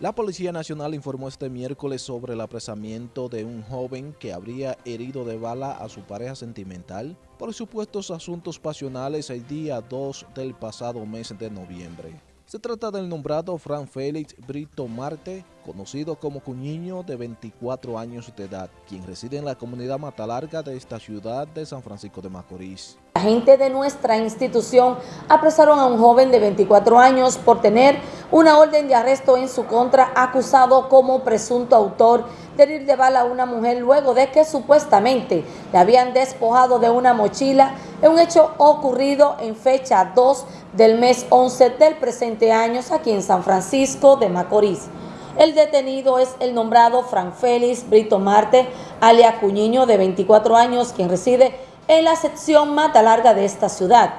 La Policía Nacional informó este miércoles sobre el apresamiento de un joven que habría herido de bala a su pareja sentimental por supuestos asuntos pasionales el día 2 del pasado mes de noviembre. Se trata del nombrado Fran Félix Brito Marte, conocido como Cuñiño de 24 años de edad, quien reside en la comunidad Matalarga de esta ciudad de San Francisco de Macorís. Agentes de nuestra institución apresaron a un joven de 24 años por tener una orden de arresto en su contra acusado como presunto autor de herir de bala a una mujer luego de que supuestamente le habían despojado de una mochila en un hecho ocurrido en fecha 2 del mes 11 del presente año aquí en San Francisco de Macorís. El detenido es el nombrado Fran Félix Brito Marte, alia Cuñiño, de 24 años, quien reside en la sección Mata Larga de esta ciudad.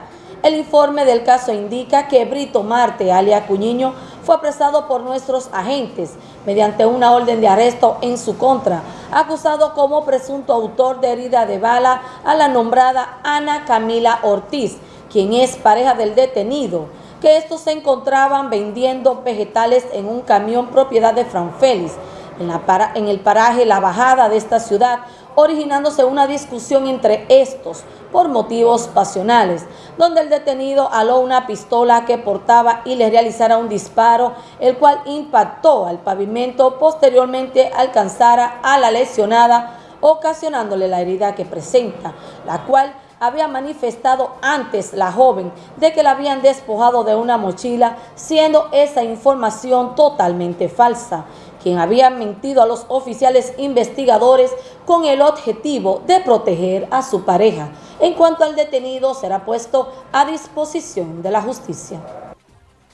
El informe del caso indica que Brito Marte, alia Cuñiño, fue apresado por nuestros agentes mediante una orden de arresto en su contra, acusado como presunto autor de herida de bala a la nombrada Ana Camila Ortiz, quien es pareja del detenido, que estos se encontraban vendiendo vegetales en un camión propiedad de Fran Félix, en, en el paraje La Bajada de esta ciudad, originándose una discusión entre estos por motivos pasionales, donde el detenido aló una pistola que portaba y le realizara un disparo, el cual impactó al pavimento, posteriormente alcanzara a la lesionada, ocasionándole la herida que presenta, la cual había manifestado antes la joven de que la habían despojado de una mochila, siendo esa información totalmente falsa quien había mentido a los oficiales investigadores con el objetivo de proteger a su pareja. En cuanto al detenido, será puesto a disposición de la justicia.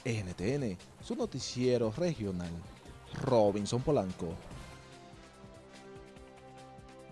NTN, su noticiero regional, Robinson Polanco.